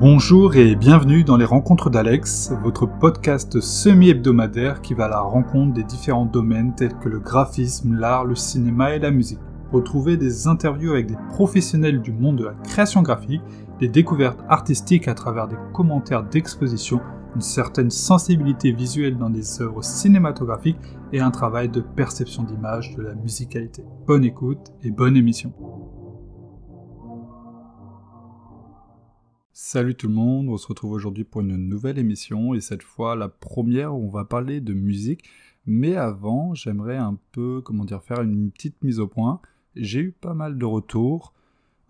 Bonjour et bienvenue dans les Rencontres d'Alex, votre podcast semi-hebdomadaire qui va à la rencontre des différents domaines tels que le graphisme, l'art, le cinéma et la musique. Retrouvez des interviews avec des professionnels du monde de la création graphique, des découvertes artistiques à travers des commentaires d'exposition, une certaine sensibilité visuelle dans des œuvres cinématographiques et un travail de perception d'image de la musicalité. Bonne écoute et bonne émission. Salut tout le monde, on se retrouve aujourd'hui pour une nouvelle émission et cette fois la première où on va parler de musique. Mais avant, j'aimerais un peu, comment dire, faire une petite mise au point. J'ai eu pas mal de retours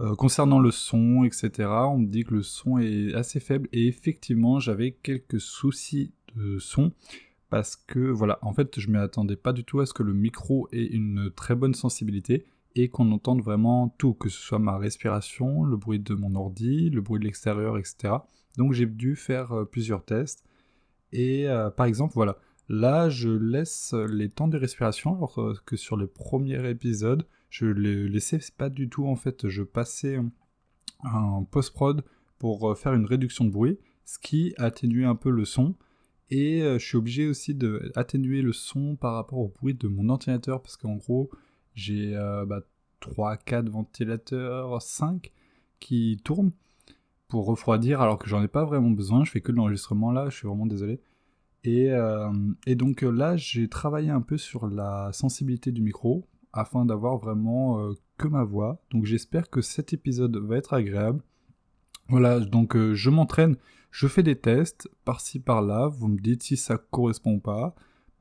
euh, concernant le son, etc. On me dit que le son est assez faible et effectivement j'avais quelques soucis de son parce que voilà, en fait je ne m'attendais pas du tout à ce que le micro ait une très bonne sensibilité et qu'on entende vraiment tout, que ce soit ma respiration, le bruit de mon ordi, le bruit de l'extérieur, etc. Donc j'ai dû faire euh, plusieurs tests. Et euh, par exemple, voilà, là je laisse les temps de respiration, alors euh, que sur les premiers épisodes, je les laissais pas du tout en fait. Je passais un post-prod pour faire une réduction de bruit, ce qui atténuait un peu le son. Et je suis obligé aussi d'atténuer le son par rapport au bruit de mon ordinateur, parce qu'en gros, j'ai euh, bah, 3-4 ventilateurs, 5 qui tournent pour refroidir alors que j'en ai pas vraiment besoin. Je fais que de l'enregistrement là, je suis vraiment désolé. Et, euh, donc euh, là, j'ai travaillé un peu sur la sensibilité du micro afin d'avoir vraiment que ma voix. Donc j'espère que cet épisode va être agréable. Voilà, donc je m'entraîne, je fais des tests par-ci par-là, vous me dites si ça correspond ou pas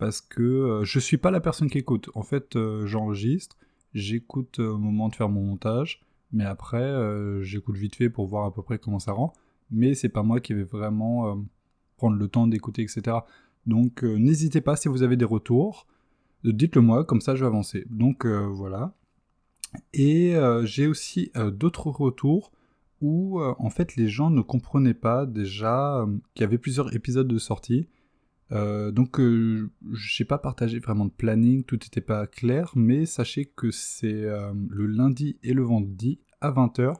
parce que euh, je suis pas la personne qui écoute. En fait, euh, j'enregistre, j'écoute euh, au moment de faire mon montage, mais après, j'écoute vite fait pour voir à peu près comment ça rend. Mais c'est pas moi qui vais vraiment prendre le temps d'écouter, etc. Donc, n'hésitez pas si vous avez des retours, dites-le moi, comme ça je vais avancer. Donc voilà. Et j'ai aussi d'autres retours où en fait les gens ne comprenaient pas déjà qu'il y avait plusieurs épisodes de sortie euh, donc euh, je n'ai pas partagé vraiment de planning, tout n'était pas clair, mais sachez que c'est euh, le lundi et le vendredi à 20h,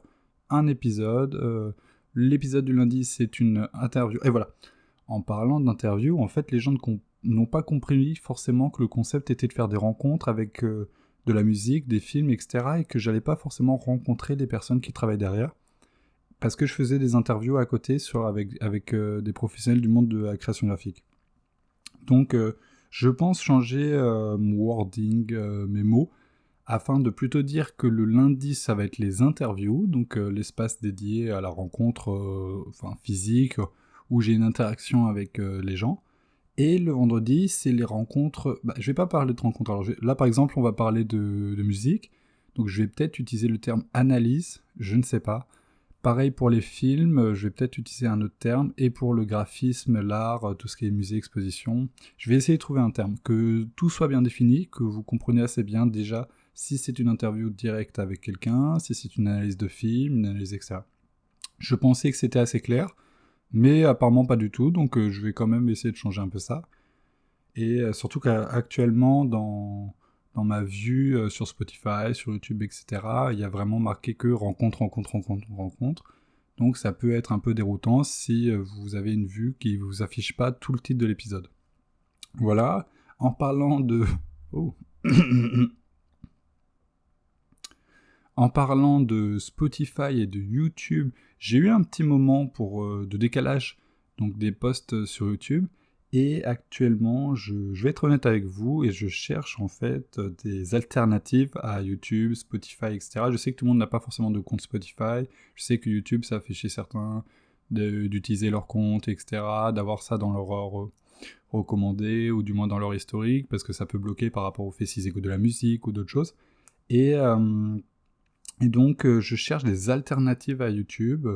un épisode. L'épisode du lundi c'est une interview. Et voilà, en parlant d'interview, en fait les gens n'ont pas compris forcément que le concept était de faire des rencontres avec de la musique, des films, etc. Et que j'allais pas forcément rencontrer les personnes qui travaillent derrière. Parce que je faisais des interviews à côté avec des professionnels du monde de la création graphique. Donc euh, je pense changer euh, mon wording, euh, mes mots, afin de plutôt dire que le lundi ça va être les interviews, donc l'espace dédié à la rencontre enfin, physique, où j'ai une interaction avec les gens. Et le vendredi, c'est les rencontres. Bah, je vais pas parler de rencontres. Là, par exemple, on va parler de musique. Donc, je vais peut-être utiliser le terme analyse. Je ne sais pas. Pareil pour les films, euh, je vais peut-être utiliser un autre terme, et pour le graphisme, l'art, euh, tout ce qui est musée, exposition, je vais essayer de trouver un terme, que tout soit bien défini, que vous compreniez assez bien déjà si c'est une interview directe avec quelqu'un, si c'est une analyse de film, une analyse, etc. Je pensais que c'était assez clair, mais apparemment pas du tout, donc euh, je vais quand même essayer de changer un peu ça. Et surtout qu'actuellement, dans dans ma vue euh, sur Spotify, sur YouTube, etc., il y a vraiment marqué que rencontre, rencontre, rencontre, rencontre. Donc ça peut être un peu déroutant si euh, vous avez une vue qui ne vous affiche pas tout le titre de l'épisode. Voilà. En parlant de... Oh. en parlant de Spotify et de YouTube, j'ai eu un petit moment euh, de décalage donc des posts sur YouTube. Et actuellement, je, vais être honnête avec vous et je cherche en fait des alternatives à YouTube, Spotify, etc. Je sais que tout le monde n'a pas forcément de compte Spotify. Je sais que YouTube, ça fait chez certains d'utiliser leur compte, etc. D'avoir ça dans leur recommandé ou du moins dans leur historique parce que ça peut bloquer par rapport au fait s'ils écoutent de la musique ou d'autres choses. Et, euh, donc, euh, je cherche des alternatives à YouTube,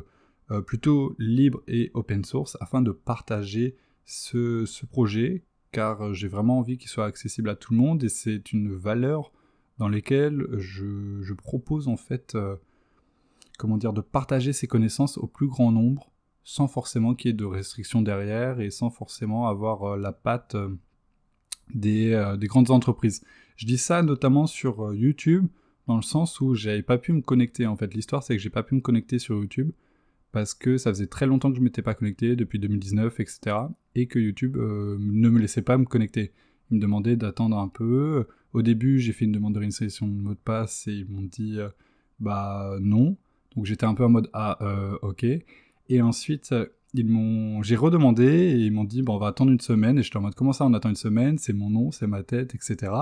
euh, plutôt libres et open source, afin de partager ce, projet, car j'ai vraiment envie qu'il soit accessible à tout le monde, et c'est une valeur dans laquelle je, propose en fait, euh, comment dire, de partager ces connaissances au plus grand nombre, sans forcément qu'il y ait de restrictions derrière, et sans forcément avoir euh, la patte euh, des, des, grandes entreprises. Je dis ça notamment sur YouTube, dans le sens où j'avais pas pu me connecter, en fait. L'histoire, c'est que j'ai pas pu me connecter sur YouTube, parce que ça faisait très longtemps que je m'étais pas connecté, depuis 2019, etc. Et que YouTube euh, ne me laissait pas me connecter. Il me demandait d'attendre un peu. Au début, j'ai fait une demande de réinstallation de mot de passe et ils m'ont dit euh, bah non. Donc j'étais un peu en mode ah euh, ok. Et ensuite ils m'ont, j'ai redemandé et ils m'ont dit bon on va attendre une semaine et j'étais en mode comment ça on attend une semaine? C'est mon nom, c'est ma tête, etc.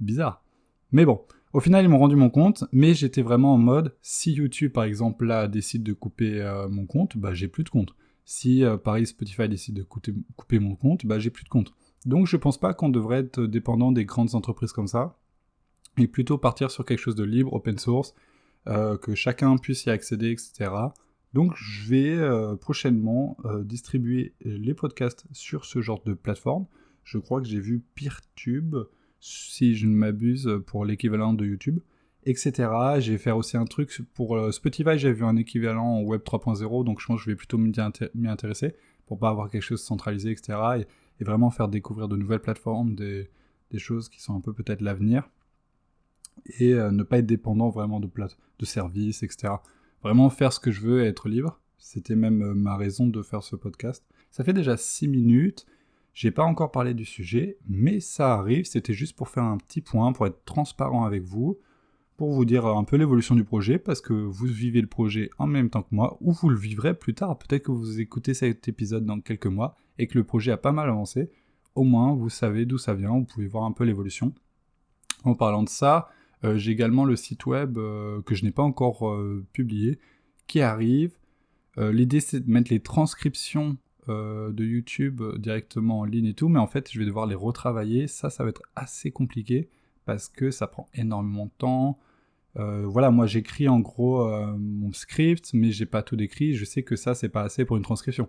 Bizarre. Mais bon, au final, ils m'ont rendu mon compte, mais j'étais vraiment en mode, si YouTube, par exemple, là, décide de couper euh, mon compte, bah, j'ai plus de compte. Si, euh, Paris Spotify décide de couper, mon compte, bah, j'ai plus de compte. Donc, je pense pas qu'on devrait être dépendant des grandes entreprises comme ça, et plutôt partir sur quelque chose de libre, open source, euh, que chacun puisse y accéder, etc. Donc, je vais prochainement distribuer les podcasts sur ce genre de plateforme. Je crois que j'ai vu PeerTube, si je ne m'abuse, pour l'équivalent de YouTube, etc. J'ai fait aussi un truc pour euh, Spotify, j'ai vu un équivalent en Web 3.0, donc je pense que je vais plutôt m'y intéresser pour pas avoir quelque chose centralisé, etc. Et, vraiment faire découvrir de nouvelles plateformes, des, choses qui sont un peu peut-être l'avenir, et euh, ne pas être dépendant vraiment de, de services, etc. Vraiment faire ce que je veux et être libre. C'était même euh, ma raison de faire ce podcast. Ça fait déjà 6 minutes. J'ai pas encore parlé du sujet, mais ça arrive, c'était juste pour faire un petit point, pour être transparent avec vous, pour vous dire un peu l'évolution du projet, parce que vous vivez le projet en même temps que moi, ou vous le vivrez plus tard. Peut-être que vous écoutez cet épisode dans quelques mois et que le projet a pas mal avancé. Au moins, vous savez d'où ça vient, vous pouvez voir un peu l'évolution. En parlant de ça, euh, j'ai également le site web euh, que je n'ai pas encore euh, publié, qui arrive. L'idée c'est de mettre les transcriptions euh, de YouTube directement en ligne et tout, mais en fait, je vais devoir les retravailler. Ça, ça va être assez compliqué parce que ça prend énormément de temps. Euh, voilà, moi j'écris en gros euh, mon script, mais j'ai pas tout décrit. Je sais que ça, c'est pas assez pour une transcription.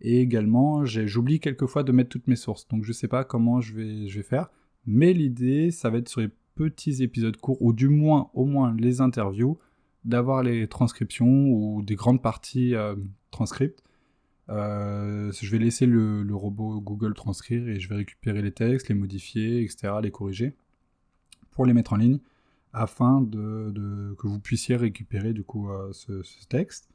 Et également, j'oublie quelquefois de mettre toutes mes sources, donc je sais pas comment je vais, faire. Mais l'idée, ça va être sur les petits épisodes courts, ou du moins, au moins les interviews, d'avoir les transcriptions ou des grandes parties transcriptes euh, je vais laisser le, robot Google transcrire et je vais récupérer les textes, les modifier, etc., les corriger pour les mettre en ligne afin que vous puissiez récupérer du coup euh, ce, texte.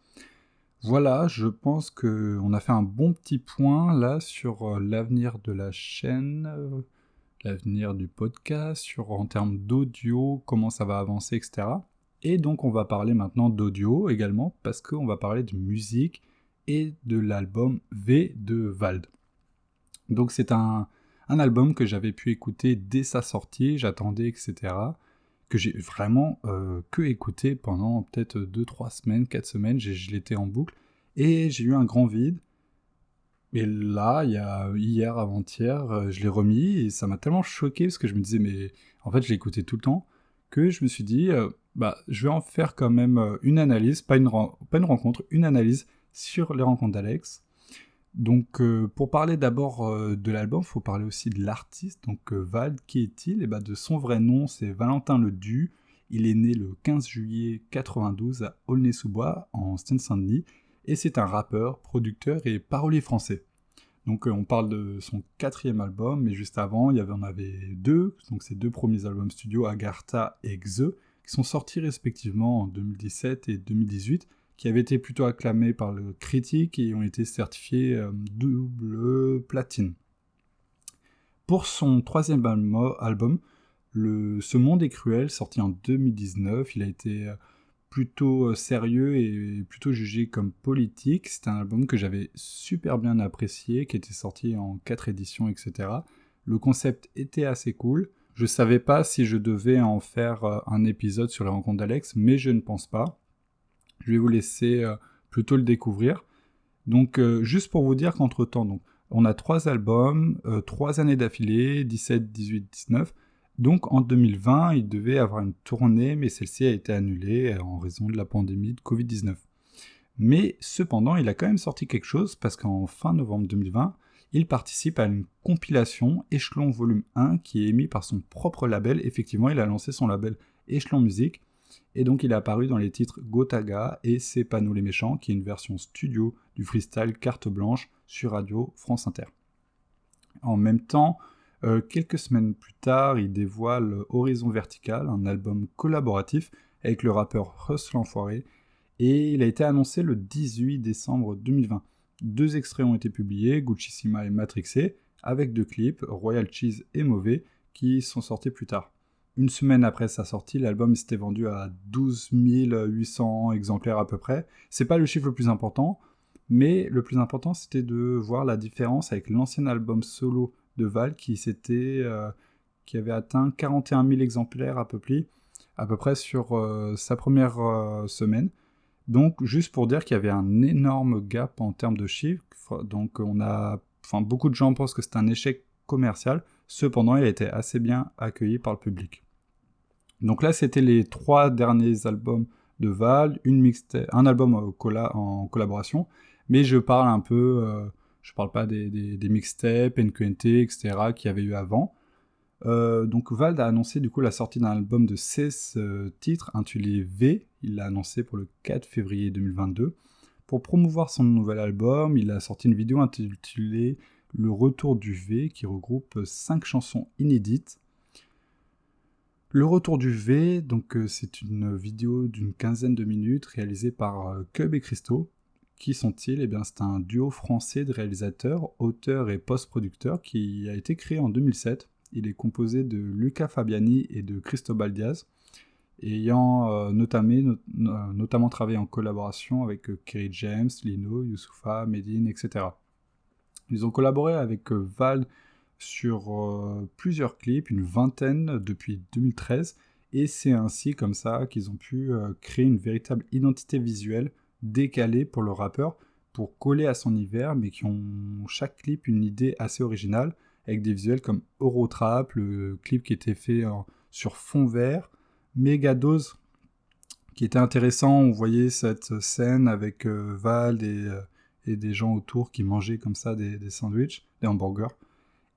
Voilà, je pense qu'on a fait un bon petit point là sur euh, l'avenir de la chaîne, l'avenir du podcast, sur en termes d'audio, comment ça va avancer, etc. Et donc on va parler maintenant d'audio également parce qu'on va parler de musique et de l'album V de Vald. Donc c'est un, album que j'avais pu écouter dès sa sortie, j'attendais, etc. Que j'ai vraiment euh, que écouté pendant peut-être 2-3 semaines, 4 semaines, je l'étais en boucle, et j'ai eu un grand vide. Et là, il y a hier, avant-hier, euh, je l'ai remis, et ça m'a tellement choqué, parce que je me disais, mais en fait, je écouté tout le temps, que je me suis dit, euh, bah, je vais en faire quand même une analyse, pas une, pas une rencontre, une analyse sur les rencontres d'Alex. Donc euh, pour parler d'abord euh, de l'album, il faut parler aussi de l'artiste. Donc euh, Val, qui est-il? Et eh ben, De son vrai nom, c'est Valentin Ledu. Il est né le 15 juillet 92 à Aulnay-sous-Bois, en Seine-Saint-Denis, et c'est un rappeur, producteur et parolier français. Donc on parle de son quatrième album, mais juste avant, il y avait, avait deux, donc ses deux premiers albums studio, Agartha et Xe, qui sont sortis respectivement en 2017 et 2018, qui avaient été plutôt acclamés par le critique et ont été certifiés euh, double platine. Pour son troisième album, le Ce monde est cruel, sorti en 2019, il a été euh, plutôt euh, sérieux et plutôt jugé comme politique. C'est un album que j'avais super bien apprécié, qui était sorti en quatre éditions, etc. Le concept était assez cool. Je savais pas si je devais en faire un épisode sur les rencontres d'Alex, mais je ne pense pas. Je vais vous laisser euh, plutôt le découvrir. Donc, euh, juste pour vous dire qu'entre-temps, donc, on a trois albums, euh, trois années d'affilée, 17, 18, 19. Donc, en 2020, il devait avoir une tournée, mais celle-ci a été annulée en raison de la pandémie de Covid-19. Mais cependant, il a quand même sorti quelque chose parce qu'en fin novembre 2020, il participe à une compilation Échelon Volume 1 qui est émis par son propre label. Effectivement, il a lancé son label Échelon Musique et donc il est apparu dans les titres Gotaga et C'est pas les méchants, qui est une version studio du freestyle carte blanche sur Radio France Inter. En même temps, euh, quelques semaines plus tard, il dévoile Horizon Vertical, un album collaboratif avec le rappeur Russ L'Enfoiré, et il a été annoncé le 18 décembre 2020. Deux extraits ont été publiés, Gucci-Sima et Matrixé, avec deux clips, Royal Cheese et Mauvais, qui sont sortis plus tard. Une semaine après sa sortie, l'album s'était vendu à 12 800 exemplaires à peu près. C'est pas le chiffre le plus important, mais le plus important c'était de voir la différence avec l'ancien album solo de Val qui s'était, euh, qui avait atteint 41 000 exemplaires à peu près, à peu près sur euh, sa première euh, semaine. Donc juste pour dire qu'il y avait un énorme gap en termes de chiffres. Donc on a, enfin beaucoup de gens pensent que c'est un échec commercial. Cependant, il a été assez bien accueilli par le public. Donc là, c'était les trois derniers albums de Val, une un album en collaboration, mais je parle un peu, euh, je parle pas des, des, mixtapes, NQNT, etc. qu'il y avait eu avant. Euh, donc Vald a annoncé du coup la sortie d'un album de 16 euh, titres intitulé V, il l'a annoncé pour le 4 février 2022. Pour promouvoir son nouvel album, il a sorti une vidéo intitulée Le Retour du V qui regroupe 5 chansons inédites. Le Retour du V, donc c'est une vidéo d'une quinzaine de minutes réalisée par Cub et Christo. Qui sont-ils? Eh bien, c'est un duo français de réalisateurs, auteurs et post-producteurs qui a été créé en 2007. Il est composé de Luca Fabiani et de Cristobal Diaz, ayant euh, notamment, travaillé en collaboration avec euh, Kerry James, Lino, Youssoufa, Medine, etc. Ils ont collaboré avec euh, Val sur plusieurs clips, une vingtaine depuis 2013, et c'est ainsi comme ça qu'ils ont pu créer une véritable identité visuelle décalée pour le rappeur pour coller à son univers, mais qui ont chaque clip une idée assez originale, avec des visuels comme Eurotrap, le clip qui était fait sur fond vert, Megadose, qui était intéressant, on voyait cette scène avec euh, Val euh, et, des gens autour qui mangeaient comme ça des, des sandwichs, des hamburgers,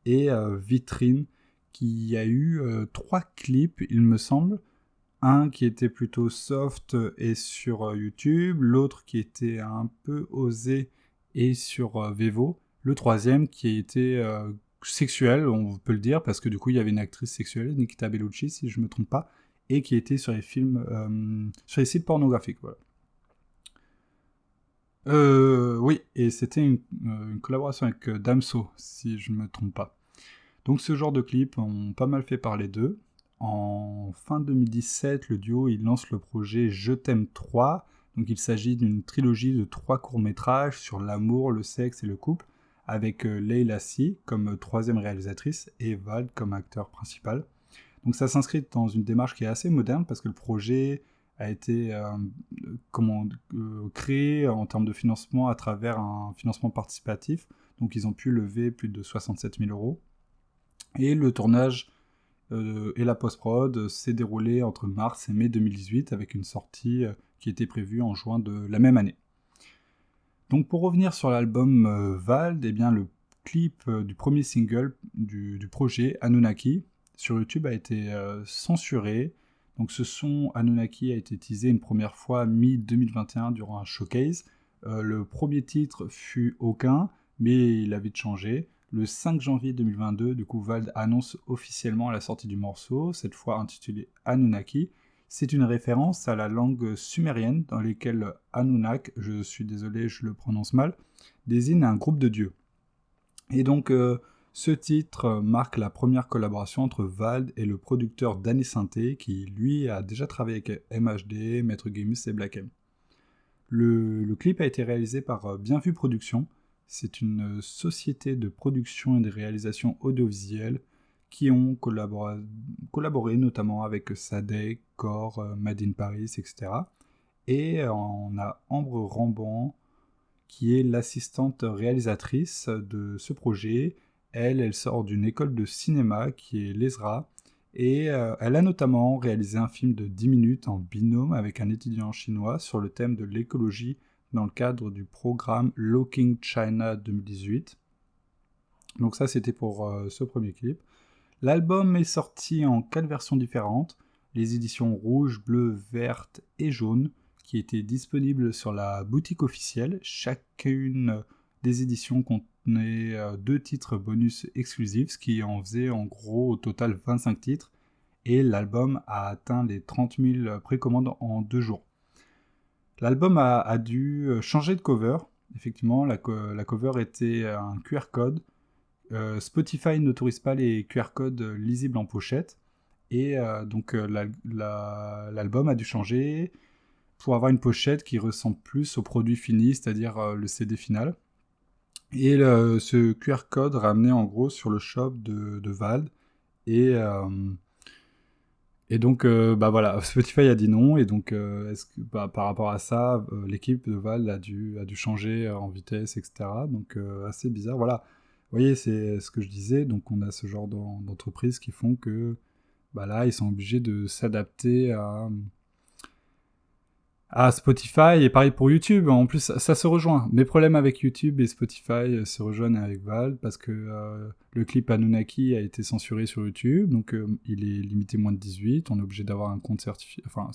et euh, Vitrine, qui a eu trois clips, il me semble, un qui était plutôt soft et sur euh, YouTube, l'autre qui était un peu osé et sur euh, Vevo, le troisième qui était euh, sexuel, on peut le dire, parce que du coup il y avait une actrice sexuelle, Nikita Bellucci si je ne me trompe pas, et qui était sur les films, sur les sites pornographiques. Voilà. Oui, et c'était une, une, collaboration avec Damso, si je ne me trompe pas. Donc ce genre de clips ont pas mal fait parler d'eux. En fin 2017, le duo il lance le projet Je t'aime 3. Donc il s'agit d'une trilogie de trois courts-métrages sur l'amour, le sexe et le couple, avec euh, Leila Si comme troisième réalisatrice et Val comme acteur principal. Donc ça s'inscrit dans une démarche qui est assez moderne parce que le projet a été euh, euh, créé en termes de financement à travers un financement participatif. Donc ils ont pu lever plus de 67 000 euros. Et le tournage euh, et la post-prod s'est déroulée entre mars et mai 2018 avec une sortie qui était prévue en juin de la même année. Donc pour revenir sur l'album Vald, eh bien le clip du premier single du, projet, Anunnaki, sur YouTube a été censuré. Donc ce son Anunnaki a été teasé une première fois mi-2021 durant un showcase. le premier titre fut aucun, mais il a vite changé. Le 5 janvier 2022, du coup, Vald annonce officiellement la sortie du morceau, cette fois intitulé Anunnaki. C'est une référence à la langue sumérienne dans laquelle Anunnak, je suis désolé, je le prononce mal, désigne un groupe de dieux. Et donc, euh, ce titre marque la première collaboration entre Vald et le producteur Danny Sainté, qui lui a déjà travaillé avec MHD, Maître Gamus et Black M. Le, clip a été réalisé par euh, Bienvue Productions, c'est une société de production et de réalisation audiovisuelle qui ont collaboré, notamment avec Sadek, Core, euh, Made in Paris, etc. Et on a Ambre Ramban qui est l'assistante réalisatrice de ce projet. Elle, elle sort d'une école de cinéma qui est l'ESRA et euh, elle a notamment réalisé un film de 10 minutes en binôme avec un étudiant chinois sur le thème de l'écologie dans le cadre du programme Looking China 2018. Donc ça c'était pour euh, ce premier clip. L'album est sorti en quatre versions différentes, les éditions rouge, bleu, verte et jaune, qui étaient disponibles sur la boutique officielle. Chacune des éditions contenait euh, deux titres bonus exclusifs, ce qui en faisait en gros au total 25 titres, et l'album a atteint les 30 000 précommandes en deux jours. L'album a, dû changer de cover. Effectivement, la, cover était un QR code. Spotify n'autorise pas les QR codes lisibles en pochette. Et donc l'album a dû changer pour avoir une pochette qui ressemble plus au produit fini, c'est-à-dire le CD final. Et ce QR code ramenait en gros sur le shop de, de Vald. Et, euh, et donc, euh, bah voilà, Spotify a dit non. Et donc, euh, est-ce que, bah, par rapport à ça, l'équipe de Val a dû, a dû changer en vitesse, etc. Donc, assez bizarre. Voilà. Vous voyez, c'est ce que je disais. Donc, on a ce genre d'entreprises qui font que bah là, ils sont obligés de s'adapter à, à Spotify et pareil pour YouTube. En plus, ça, se rejoint. Mes problèmes avec YouTube et Spotify euh, se rejoignent avec Val parce que euh, le clip Anunnaki a été censuré sur YouTube, donc euh, il est limité moins de 18. On est obligé d'avoir un compte certifié, enfin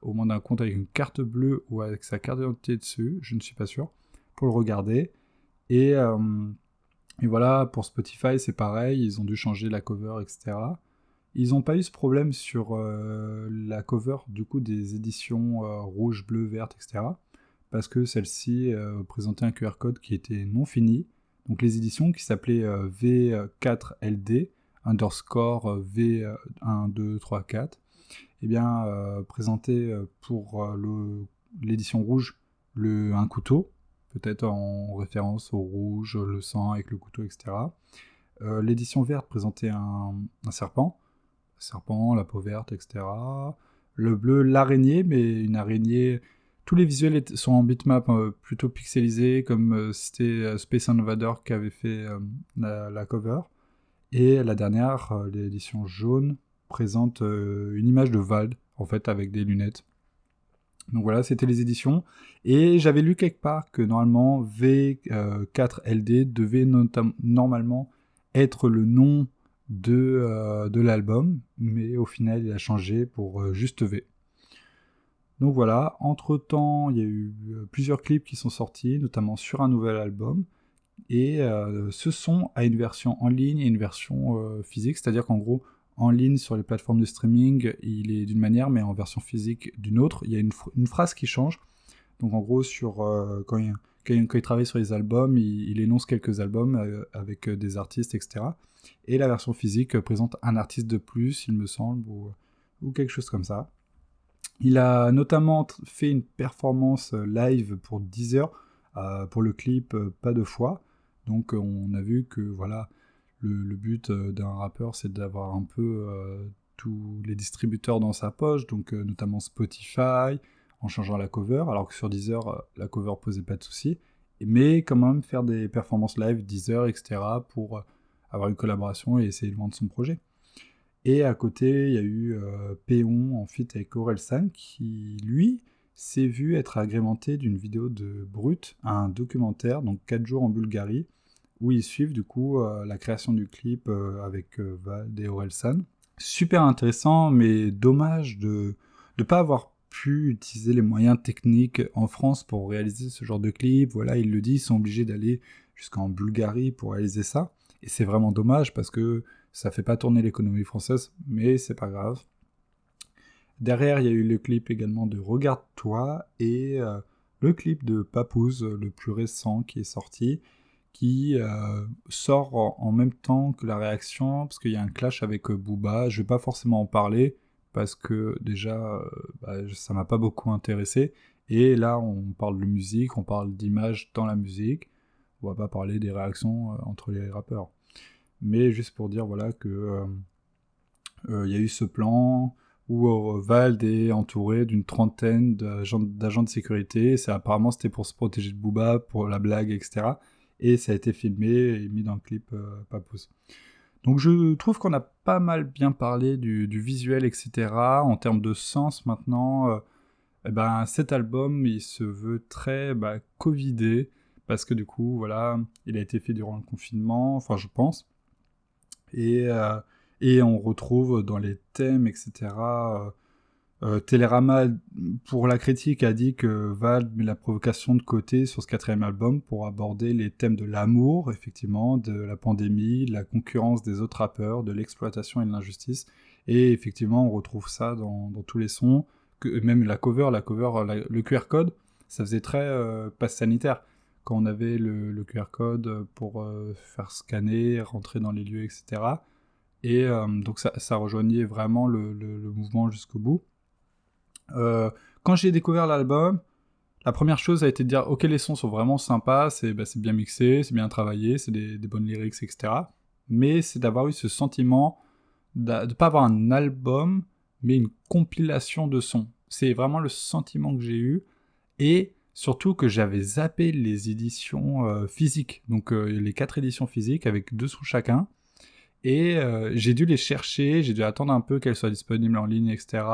au moins d'un compte avec une carte bleue ou avec sa carte d'identité dessus. Je ne suis pas sûr pour le regarder. Et voilà, pour Spotify, c'est pareil. Ils ont dû changer la cover, etc. Ils n'ont pas eu ce problème sur euh, la cover du coup des éditions euh, rouge, bleu, verte, etc. Parce que celle-ci euh, présentait un QR code qui était non fini. Donc les éditions qui s'appelaient V4LD underscore V1234, eh bien présentaient pour l'édition rouge le, un couteau, peut-être en référence au rouge, le sang avec le couteau, etc. l'édition verte présentait un serpent serpent, la peau verte, etc. Le bleu, l'araignée, mais une araignée. Tous les visuels sont en bitmap euh, plutôt pixelisés, comme euh, c'était euh, Space Invader qui avait fait la, cover. Et la dernière, l'édition jaune, présente une image de Vald, en fait, avec des lunettes. Donc voilà, c'était les éditions. Et j'avais lu quelque part que normalement V4LD devait normalement être le nom de, euh, de l'album, mais au final il a changé pour euh, juste V. Donc voilà, entre-temps il y a eu euh, plusieurs clips qui sont sortis, notamment sur un nouvel album, et ce son a une version en ligne et une version physique, c'est-à-dire qu'en gros, en ligne sur les plateformes de streaming, il est d'une manière, mais en version physique d'une autre. Il y a une, une, phrase qui change. Donc en gros, sur, quand, il, quand, il, travaille sur les albums, il, énonce quelques albums avec des artistes, etc. Et la version physique présente un artiste de plus, il me semble, ou, quelque chose comme ça. Il a notamment fait une performance live pour 10 heures euh, pour le clip euh, Pas de foi. Donc on a vu que voilà, le, but euh, d'un rappeur c'est d'avoir un peu tous les distributeurs dans sa poche, donc notamment Spotify, en changeant la cover, alors que sur Deezer, la cover posait pas de soucis, mais quand même faire des performances live, Deezer, etc., pour avoir une collaboration et essayer de vendre son projet. Et à côté, il y a eu euh, Péon en fit avec Orelsan qui, lui, s'est vu être agrémenté d'une vidéo de Brut, un documentaire, donc 4 jours en Bulgarie, où ils suivent du coup euh, la création du clip euh, avec Vald et Orelsan. Super intéressant, mais dommage de ne pas avoir pu utiliser les moyens techniques en France pour réaliser ce genre de clip. Voilà, il le dit, ils sont obligés d'aller jusqu'en Bulgarie pour réaliser ça. Et c'est vraiment dommage parce que ça fait pas tourner l'économie française, mais c'est pas grave. Derrière, il y a eu le clip également de Regarde-toi et euh, le clip de Papouze, le plus récent qui est sorti, qui euh, sort en, même temps que la réaction, parce qu'il y a un clash avec euh, Booba. Je vais pas forcément en parler, parce que déjà, bah, ça m'a pas beaucoup intéressé. Et là, on parle de musique, on parle d'image dans la musique on va pas parler des réactions euh, entre les rappeurs. Mais juste pour dire voilà que euh, euh, il y a eu ce plan où Vald est entouré d'une trentaine d'agents de sécurité. C'est apparemment c'était pour se protéger de Booba, pour la blague, etc. Et ça a été filmé et mis dans le clip euh. Donc je trouve qu'on a pas mal bien parlé du, visuel, etc. En termes de sens maintenant, eh ben, cet album il se veut très bah, covidé parce que du coup, voilà, il a été fait durant le confinement, enfin je pense. Et, euh, et on retrouve dans les thèmes, etc. Euh, euh, pour la critique, a dit que Val met la provocation de côté sur ce quatrième album pour aborder les thèmes de l'amour, effectivement, de la pandémie, de la concurrence des autres rappeurs, de l'exploitation et de l'injustice. Et effectivement, on retrouve ça dans, tous les sons, même la cover, la cover, le QR code, ça faisait très passe sanitaire. Quand on avait le, QR code pour faire scanner, rentrer dans les lieux, etc. Et donc ça, rejoignait vraiment le, mouvement jusqu'au bout. quand j'ai découvert l'album, la première chose a été de dire ok les sons sont vraiment sympas, c'est bah, bien mixé, c'est bien travaillé, c'est des, bonnes lyrics, etc. Mais c'est d'avoir eu ce sentiment de ne pas avoir un album, mais une compilation de sons. C'est vraiment le sentiment que j'ai eu. Et surtout que j'avais zappé les éditions euh, physiques. Donc euh, les quatre éditions physiques avec deux sous chacun. Et euh, j'ai dû les chercher, j'ai dû attendre un peu qu'elles soient disponibles en ligne, etc.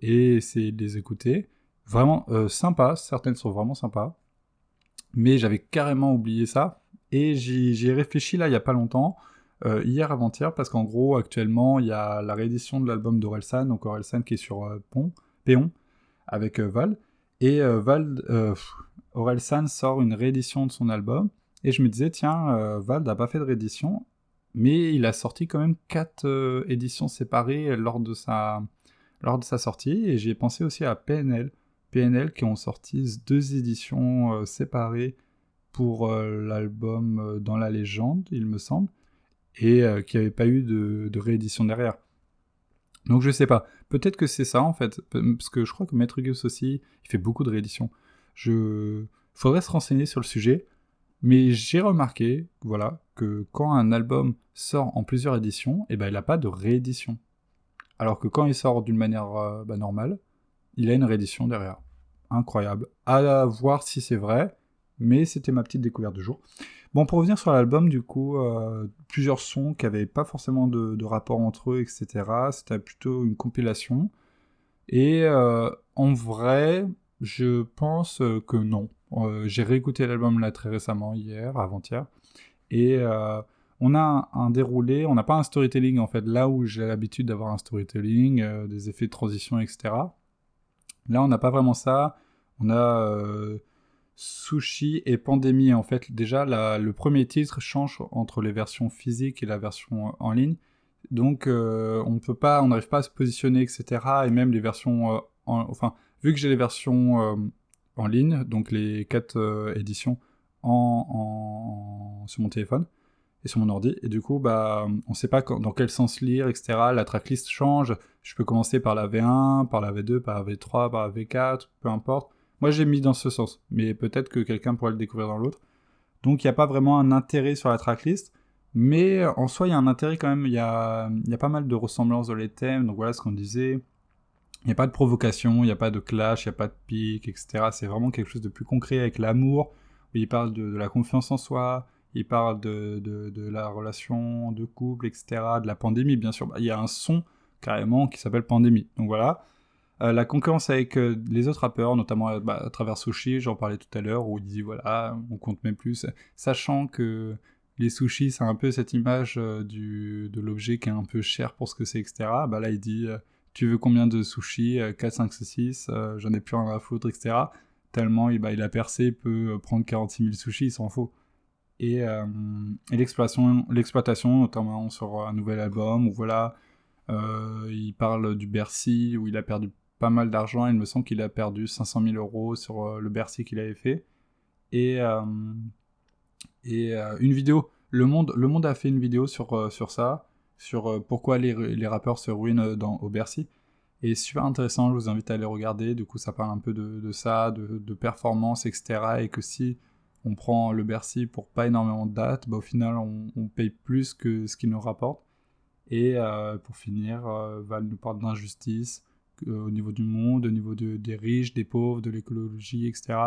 Et essayer de les écouter. Vraiment sympa, certaines sont vraiment sympas. Mais j'avais carrément oublié ça. Et j'y ai réfléchi là il n'y a pas longtemps, hier avant-hier, parce qu'en gros actuellement il y a la réédition de l'album d'Orelsan, donc Orelsan qui est sur Pont, Péon, avec Val. Et Val, Orelsan sort une réédition de son album. Et je me disais, tiens, Val n'a pas fait de réédition, mais il a sorti quand même quatre éditions séparées lors de sa, lors de sa sortie. Et j'ai pensé aussi à PNL, PNL qui ont sorti deux éditions euh, séparées pour euh, l'album euh, Dans la légende, il me semble, et qui n'avaient pas eu de, réédition derrière. Donc je sais pas, peut-être que c'est ça en fait, parce que je crois que Maître Gus aussi, il fait beaucoup de rééditions. Je... Faudrait se renseigner sur le sujet, mais j'ai remarqué, voilà, que quand un album sort en plusieurs éditions, eh ben, il n'a pas de réédition. Alors que quand il sort d'une manière bah, normale, il a une réédition derrière. Incroyable. À voir si c'est vrai, mais c'était ma petite découverte du jour. Bon, pour revenir sur l'album, du coup, euh, plusieurs sons qui n'avaient pas forcément de, rapport entre eux, etc. C'était plutôt une compilation. Et euh, en vrai, je pense que non. Euh, j'ai réécouté l'album là très récemment, hier, avant-hier. Et on a un, déroulé, on n'a pas un storytelling en fait, là où j'ai l'habitude d'avoir un storytelling, des effets de transition, etc. Là, on n'a pas vraiment ça. On a euh, Sushi et Pandémie. En fait, déjà, le premier titre change entre les versions physiques et la version en ligne. Donc, euh, on peut pas, on n'arrive pas à se positionner, etc. Et même les versions, euh, enfin, vu que j'ai les versions en ligne, donc les quatre éditions en, sur mon téléphone, et sur mon ordi. Et du coup, bah, on ne sait pas dans quel sens lire, etc. La tracklist change. Je peux commencer par la V1, par la V2, par la V3, par la V4, peu importe. Moi, j'ai mis dans ce sens, mais peut-être que quelqu'un pourrait le découvrir dans l'autre. Donc, il n'y a pas vraiment un intérêt sur la tracklist. Mais en soi, il y a un intérêt quand même. Il y a, y a pas mal de ressemblances dans les thèmes. Donc voilà ce qu'on disait. Il n'y a pas de provocation, il n'y a pas de clash, il n'y a pas de pique, etc. C'est vraiment quelque chose de plus concret avec l'amour, il parle de, la confiance en soi, il parle de, de, la relation de couple, etc., de la pandémie, bien sûr. Bah, il y a un son carrément qui s'appelle Pandémie. Donc voilà. Euh, la concurrence avec euh, les autres rappeurs, notamment euh, bah, à travers Sushi, j'en parlais tout à l'heure, où il dit voilà, on compte même plus, sachant que les sushis, c'est un peu cette image du, de l'objet qui est un peu cher pour ce que c'est, etc. Bah là, il dit tu veux combien de sushis 4, 5, 6, j'en ai plus rien à foutre, etc. Tellement bah, il a percé, peut prendre 46 000 sushis, il s'en faut et, euh, l'exploitation, notamment sur un nouvel album, où voilà, il parle du Bercy, où il a perdu pas mal d'argent, il me semble qu'il a perdu 500 000 euros sur euh, le Bercy qu'il avait fait, et, et une vidéo, le monde, le monde a fait une vidéo sur, sur ça, sur pourquoi les, les, rappeurs se ruinent dans, au Bercy, et super intéressant, je vous invite à aller regarder, du coup ça parle un peu de, de ça, de, de performance, etc., et que si on prend le Bercy pour pas énormément de dates, bah, au final on, paye plus que ce qu'il nous rapporte. Et euh, pour finir, euh, Val nous parle d'injustice euh, au niveau du monde, au niveau des riches, des pauvres, de l'écologie, etc.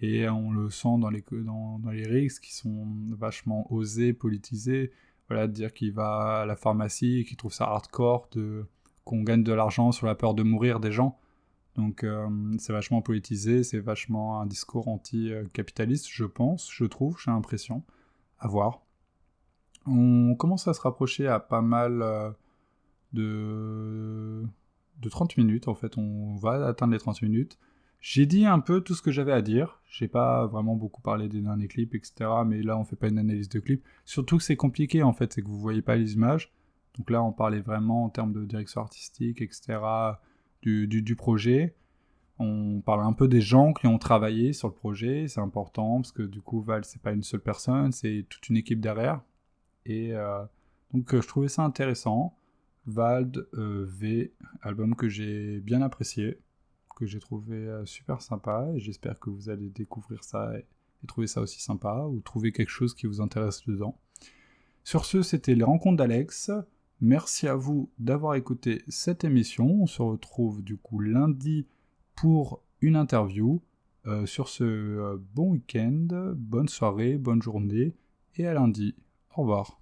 Et on le sent dans les, dans, dans les qui sont vachement osés, politisés. Voilà, de dire qu'il va à la pharmacie qu'il trouve ça hardcore, qu'on gagne de l'argent sur la peur de mourir des gens. Donc euh, c'est vachement politisé, c'est vachement un discours anti-capitaliste, je pense, je trouve, j'ai l'impression. À voir. On commence à se rapprocher à pas mal euh, de... de 30 minutes, en fait, on va atteindre les 30 minutes. J'ai dit un peu tout ce que j'avais à dire. J'ai pas vraiment beaucoup parlé des derniers clips, etc. Mais là, on fait pas une analyse de clip. Surtout que c'est compliqué, en fait, c'est que vous voyez pas les images. Donc là, on parlait vraiment en termes de direction artistique, etc du, projet. On parle un peu des gens qui ont travaillé sur le projet, c'est important parce que du coup Val c'est pas une seule personne, c'est toute une équipe derrière. Et donc je trouvais ça intéressant. Vald V, album que j'ai bien apprécié, que j'ai trouvé super sympa j'espère que vous allez découvrir ça et, trouver ça aussi sympa ou trouver quelque chose qui vous intéresse dedans. Sur ce, c'était les rencontres d'Alex. Merci à vous d'avoir écouté cette émission. On se retrouve du coup lundi pour une interview. Euh, sur ce, euh, bon week-end, bonne soirée, bonne journée et à lundi. Au revoir.